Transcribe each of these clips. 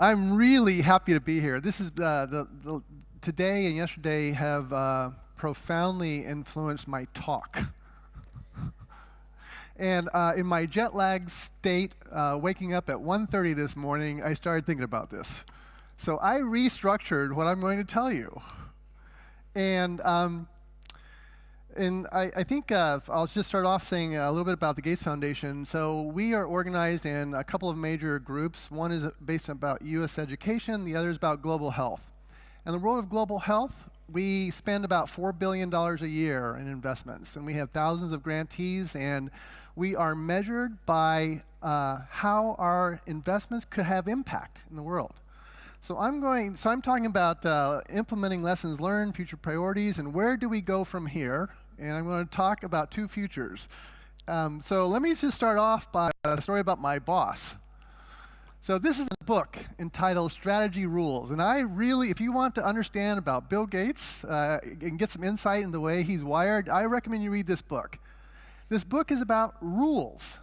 I'm really happy to be here. This is uh, the, the, today and yesterday have uh, profoundly influenced my talk. and uh, in my jet lag state, uh, waking up at 1.30 this morning, I started thinking about this. So I restructured what I'm going to tell you. And um, and I, I think uh, I'll just start off saying a little bit about the Gates Foundation. So we are organized in a couple of major groups. One is based about U.S. education. The other is about global health. In the world of global health, we spend about $4 billion a year in investments. And we have thousands of grantees. And we are measured by uh, how our investments could have impact in the world. So I'm going. So I'm talking about uh, implementing lessons learned, future priorities, and where do we go from here? And I'm going to talk about two futures. Um, so let me just start off by a story about my boss. So this is a book entitled Strategy Rules, and I really, if you want to understand about Bill Gates uh, and get some insight in the way he's wired, I recommend you read this book. This book is about rules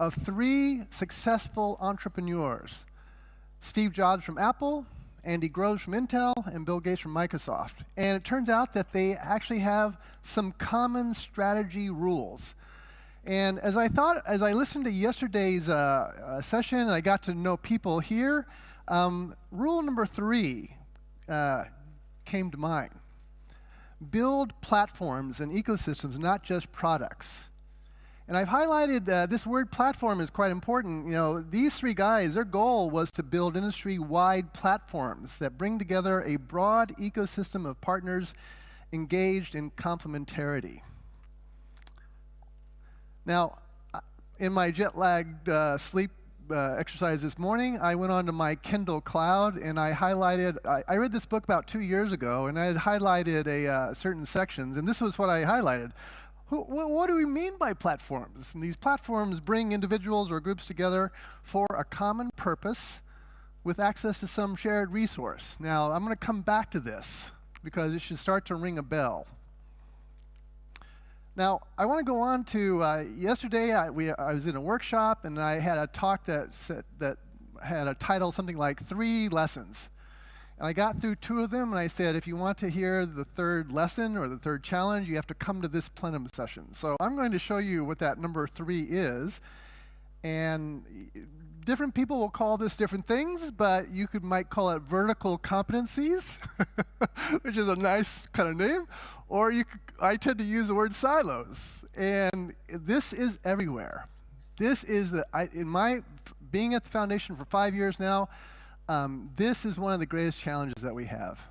of three successful entrepreneurs. Steve Jobs from Apple, Andy Grove from Intel, and Bill Gates from Microsoft. And it turns out that they actually have some common strategy rules. And as I thought, as I listened to yesterday's uh, uh, session and I got to know people here, um, rule number three uh, came to mind. Build platforms and ecosystems, not just products. And I've highlighted uh, this word platform is quite important. You know, these three guys, their goal was to build industry-wide platforms that bring together a broad ecosystem of partners engaged in complementarity. Now, in my jet-lagged uh, sleep uh, exercise this morning, I went onto my Kindle Cloud and I highlighted, I, I read this book about two years ago and I had highlighted a uh, certain sections and this was what I highlighted. What do we mean by platforms? And these platforms bring individuals or groups together for a common purpose with access to some shared resource. Now, I'm going to come back to this because it should start to ring a bell. Now, I want to go on to uh, yesterday. I, we, I was in a workshop and I had a talk that said, that had a title something like three lessons. And I got through two of them, and I said, if you want to hear the third lesson or the third challenge, you have to come to this plenum session. So I'm going to show you what that number three is. And different people will call this different things, but you could might call it vertical competencies, which is a nice kind of name. Or you could, I tend to use the word silos. And this is everywhere. This is, the, I, in my, being at the foundation for five years now, um, this is one of the greatest challenges that we have.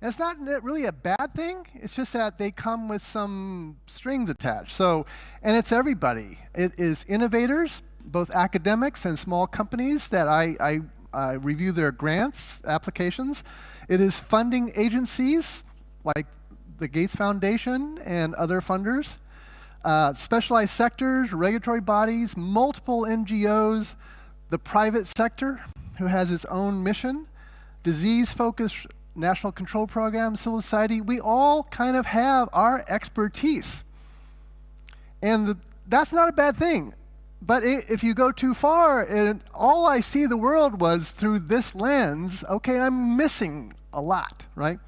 And it's not really a bad thing. It's just that they come with some strings attached. So, and it's everybody. It is innovators, both academics and small companies that I, I, I review their grants applications. It is funding agencies like the Gates Foundation and other funders, uh, specialized sectors, regulatory bodies, multiple NGOs, the private sector, who has its own mission, disease-focused national control program, civil society, we all kind of have our expertise. And the, that's not a bad thing. But it, if you go too far, and all I see the world was through this lens, okay, I'm missing a lot, right?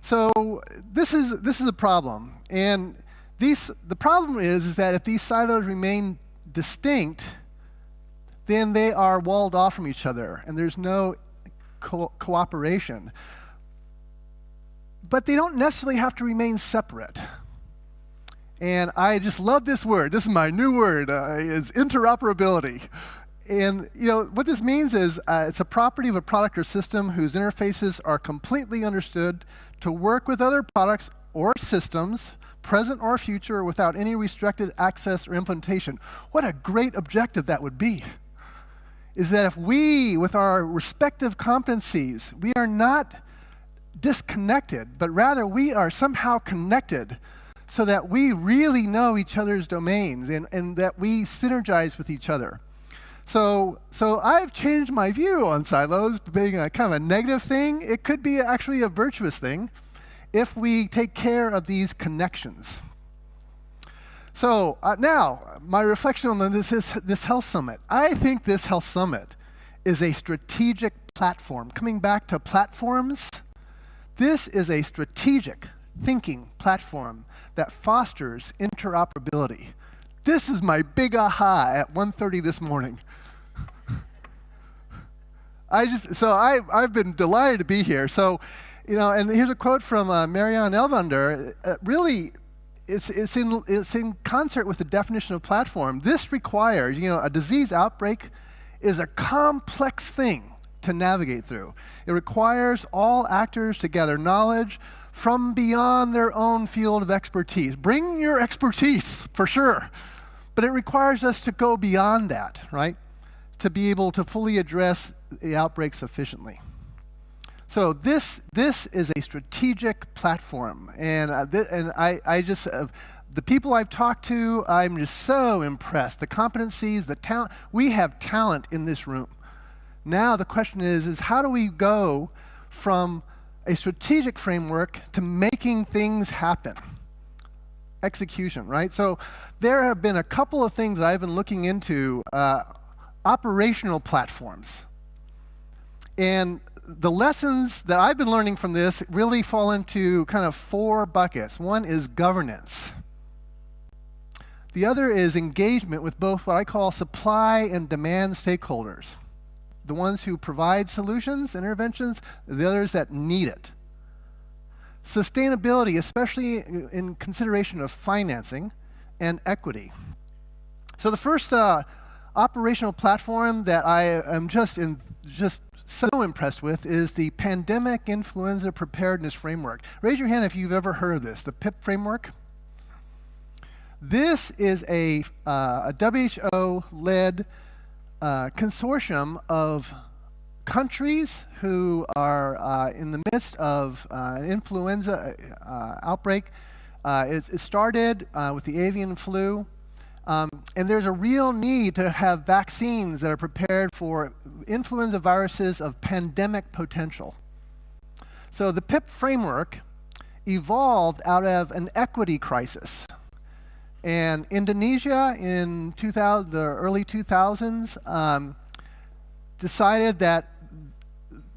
So this is, this is a problem. And these, the problem is, is that if these silos remain distinct, then they are walled off from each other and there's no co cooperation. But they don't necessarily have to remain separate. And I just love this word. This is my new word, uh, is interoperability. And you know what this means is uh, it's a property of a product or system whose interfaces are completely understood to work with other products or systems, present or future, without any restricted access or implementation. What a great objective that would be is that if we, with our respective competencies, we are not disconnected, but rather we are somehow connected so that we really know each other's domains and, and that we synergize with each other. So, so I've changed my view on silos being a kind of a negative thing. It could be actually a virtuous thing if we take care of these connections. So uh, now, my reflection on this is this health summit. I think this health summit is a strategic platform. Coming back to platforms, this is a strategic thinking platform that fosters interoperability. This is my big aha at 1.30 this morning. I just, so I, I've been delighted to be here. So, you know, and here's a quote from uh, Marianne Elvander. Uh, really, it's, it's, in, it's in concert with the definition of platform. This requires, you know, a disease outbreak is a complex thing to navigate through. It requires all actors to gather knowledge from beyond their own field of expertise. Bring your expertise, for sure. But it requires us to go beyond that, right? To be able to fully address the outbreak sufficiently. So this, this is a strategic platform. And, uh, and I, I just, uh, the people I've talked to, I'm just so impressed. The competencies, the talent, we have talent in this room. Now the question is, is how do we go from a strategic framework to making things happen? Execution, right? So there have been a couple of things that I've been looking into, uh, operational platforms. And the lessons that I've been learning from this really fall into kind of four buckets. One is governance. The other is engagement with both what I call supply and demand stakeholders. The ones who provide solutions, interventions, the others that need it. Sustainability, especially in consideration of financing and equity. So the first uh, operational platform that I am just in, just so impressed with is the Pandemic Influenza Preparedness Framework. Raise your hand if you've ever heard of this, the PIP framework. This is a, uh, a WHO-led uh, consortium of countries who are uh, in the midst of uh, an influenza uh, outbreak. Uh, it, it, started with the avian flu. Um, and there's a real need to have vaccines that are prepared for influenza viruses of pandemic potential. So the PIP framework evolved out of an equity crisis. And Indonesia in 2000, the early 2000s um, decided that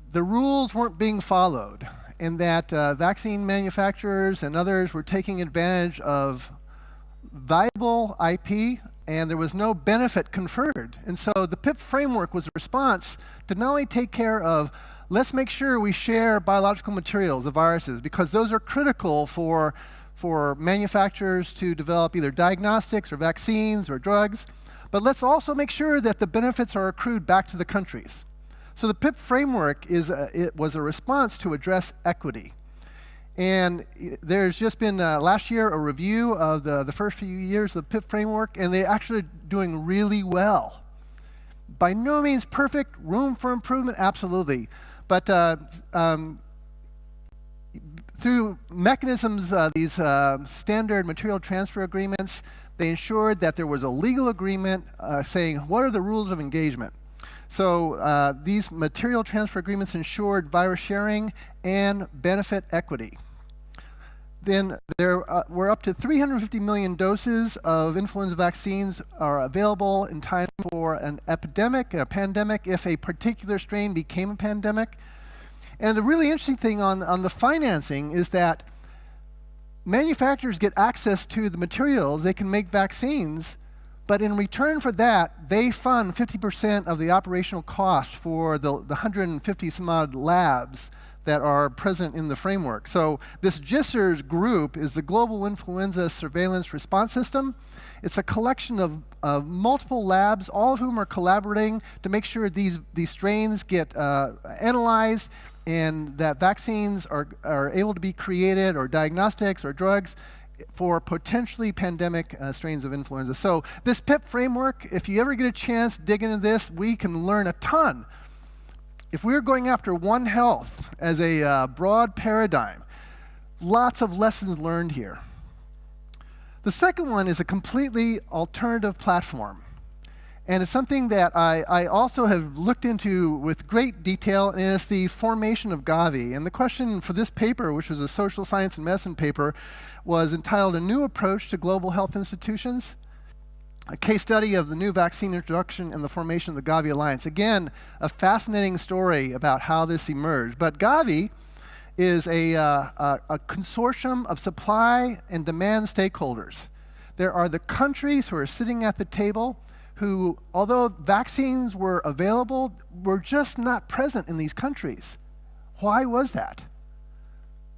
the rules weren't being followed and that uh, vaccine manufacturers and others were taking advantage of viable IP and there was no benefit conferred. And so the PIP framework was a response to not only take care of let's make sure we share biological materials, the viruses, because those are critical for for manufacturers to develop either diagnostics or vaccines or drugs. But let's also make sure that the benefits are accrued back to the countries. So the PIP framework is a, it was a response to address equity. And there's just been uh, last year a review of the, the first few years of the PIP framework, and they're actually doing really well. By no means perfect, room for improvement, absolutely. But uh, um, through mechanisms, uh, these uh, standard material transfer agreements, they ensured that there was a legal agreement uh, saying what are the rules of engagement. So uh, these material transfer agreements ensured virus sharing and benefit equity. Then there uh, were up to 350 million doses of influenza vaccines are available in time for an epidemic, a pandemic, if a particular strain became a pandemic. And the really interesting thing on, on the financing is that manufacturers get access to the materials, they can make vaccines, but in return for that, they fund 50% of the operational cost for the, the 150 some odd labs that are present in the framework. So this GISRS group is the Global Influenza Surveillance Response System. It's a collection of, of multiple labs, all of whom are collaborating to make sure these, these strains get uh, analyzed and that vaccines are, are able to be created or diagnostics or drugs for potentially pandemic uh, strains of influenza. So this PIP framework, if you ever get a chance, dig into this, we can learn a ton. If we're going after One Health as a uh, broad paradigm, lots of lessons learned here. The second one is a completely alternative platform. And it's something that I, I, also have looked into with great detail, and it's the formation of Gavi. And the question for this paper, which was a social science and medicine paper, was entitled A New Approach to Global Health Institutions. a case study of the new vaccine introduction and the formation of the Gavi Alliance. Again, a fascinating story about how this emerged. But Gavi is a, uh, a, a, consortium of supply and demand stakeholders. There are the countries who are sitting at the table who, although vaccines were available, were just not present in these countries. Why was that?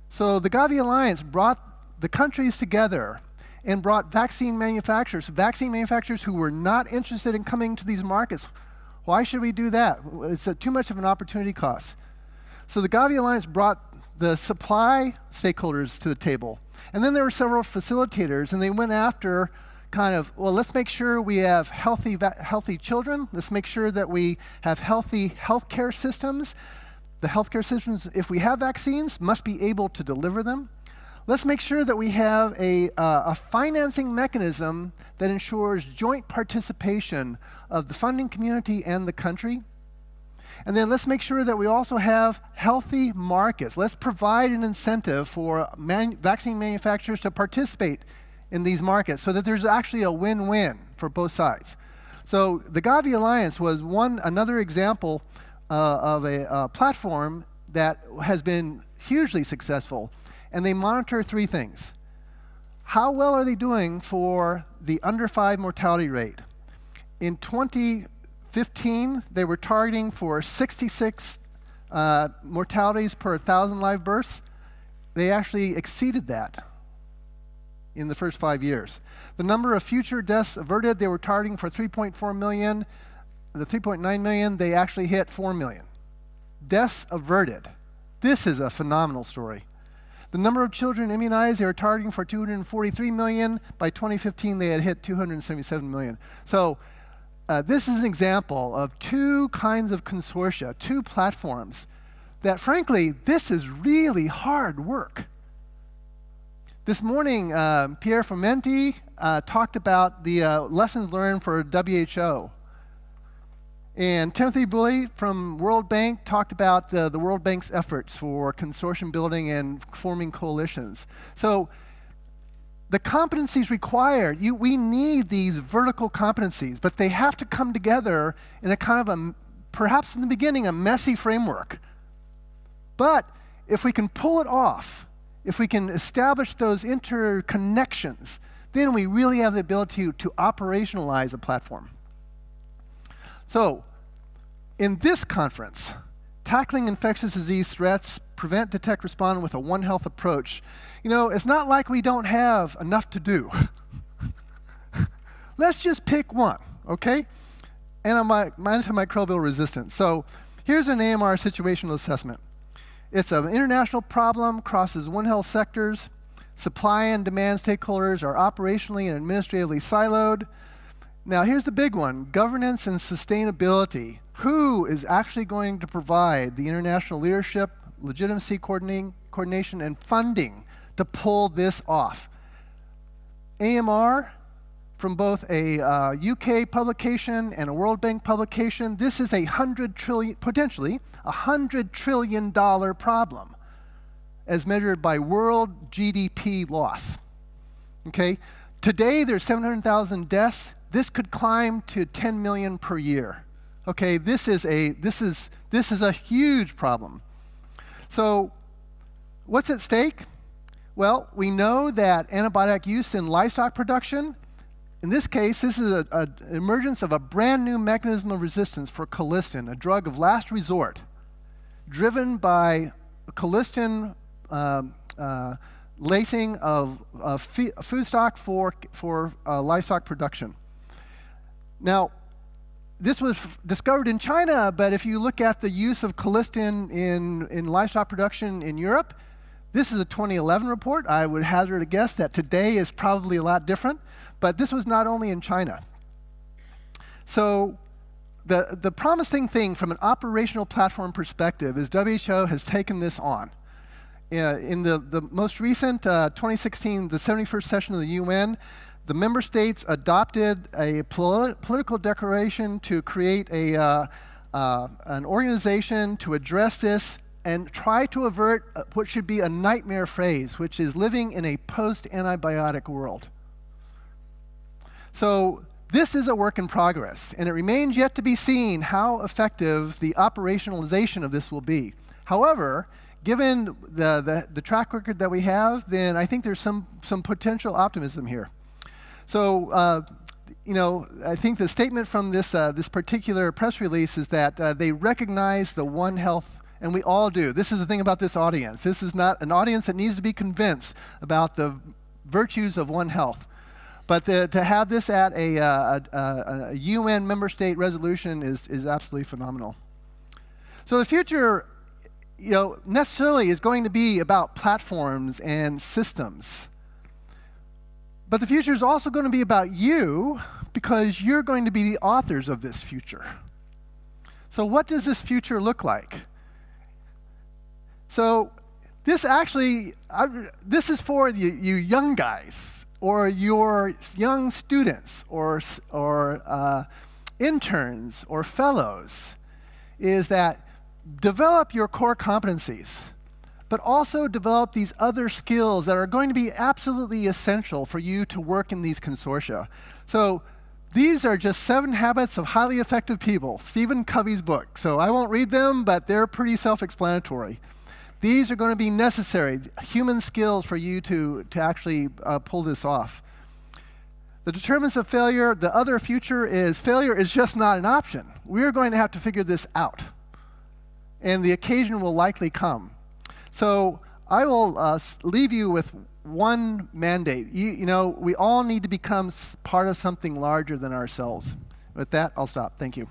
So the Gavi Alliance brought the countries together and brought vaccine manufacturers, vaccine manufacturers who were not interested in coming to these markets. Why should we do that? It's too much of an opportunity cost. So the Gavi Alliance brought the supply stakeholders to the table. And then there were several facilitators, and they went after kind of, well, let's make sure we have healthy, healthy children. Let's make sure that we have healthy healthcare systems. The healthcare systems, if we have vaccines, must be able to deliver them. Let's make sure that we have a, uh, a financing mechanism that ensures joint participation of the funding community and the country. And then let's make sure that we also have healthy markets. Let's provide an incentive for vaccine manufacturers to participate in these markets so that there's actually a win-win for both sides. So the Gavi Alliance was one another example uh, of a uh, platform that has been hugely successful and they monitor three things. How well are they doing for the under five mortality rate? In 2015, they were targeting for 66 uh, mortalities per 1,000 live births. They actually exceeded that in the first five years. The number of future deaths averted, they were targeting for 3.4 million. The 3.9 million, they actually hit 4 million. Deaths averted. This is a phenomenal story. The number of children immunized, they were targeting for 243 million. By 2015, they had hit 277 million. So uh, this is an example of two kinds of consortia, two platforms that frankly, this is really hard work. This morning, uh, Pierre Formenty uh, talked about the uh, lessons learned for WHO. And Timothy Bouley from World Bank talked about uh, the World Bank's efforts for consortium building and forming coalitions. So the competencies required, you, we need these vertical competencies, but they have to come together in a kind of a, perhaps in the beginning, a messy framework. But if we can pull it off, if we can establish those interconnections, then we really have the ability to, to operationalize a platform. So, in this conference, tackling infectious disease threats, prevent, detect, respond with a One Health approach, you know, it's not like we don't have enough to do. Let's just pick one, okay? Antimicrobial resistance. So here's an AMR situational assessment. It's an international problem, crosses One Health sectors. Supply and demand stakeholders are operationally and administratively siloed. Now, here's the big one governance and sustainability. Who is actually going to provide the international leadership, legitimacy coordinating coordination, and funding to pull this off? AMR, from both a uh, UK publication and a World Bank publication, this is a hundred trillion, potentially a hundred trillion dollar problem as measured by world GDP loss. Okay, today there's 700,000 deaths this could climb to 10 million per year. Okay, this is a, this is, this is a huge problem. So what's at stake? Well, we know that antibiotic use in livestock production, in this case, this is an emergence of a brand new mechanism of resistance for colistin, a drug of last resort, driven by colistin uh, uh, lacing of, of food stock for, for uh, livestock production. Now, this was discovered in China, but if you look at the use of colistin in, in livestock production in Europe, this is a 2011 report. I would hazard a guess that today is probably a lot different, but this was not only in China. So the, the promising thing from an operational platform perspective is WHO has taken this on. Uh, in the, the most recent uh, 2016, the 71st session of the UN, the member states adopted a political declaration to create a, uh, uh, an organization to address this and try to avert uh, what should be a nightmare phrase, which is living in a post-antibiotic world. So this is a work in progress, and it remains yet to be seen how effective the operationalization of this will be. However, given the, the, the, track record that we have, then I think there's some, some potential optimism here. So, uh, you know, I think the statement from this, uh, this particular press release is that uh, they recognize the One Health, and we all do. This is the thing about this audience. This is not an audience that needs to be convinced about the virtues of One Health. But the, to have this at a, uh, a, a, UN member state resolution is, is absolutely phenomenal. So the future, you know, necessarily is going to be about platforms and systems. But the future is also going to be about you because you're going to be the authors of this future. So what does this future look like? So this actually, I, this is for you young guys or your young students or, or uh, interns or fellows is that develop your core competencies, but also develop these other skills that are going to be absolutely essential for you to work in these consortia. So these are just seven habits of highly effective people, Stephen Covey's book. So I won't read them, but they're pretty self-explanatory. These are going to be necessary, human skills for you to, to actually uh, pull this off. The determinants of failure, the other future is failure is just not an option. We're going to have to figure this out. And the occasion will likely come. So I will uh, leave you with one mandate. You, you know, we all need to become part of something larger than ourselves. With that, I'll stop. Thank you.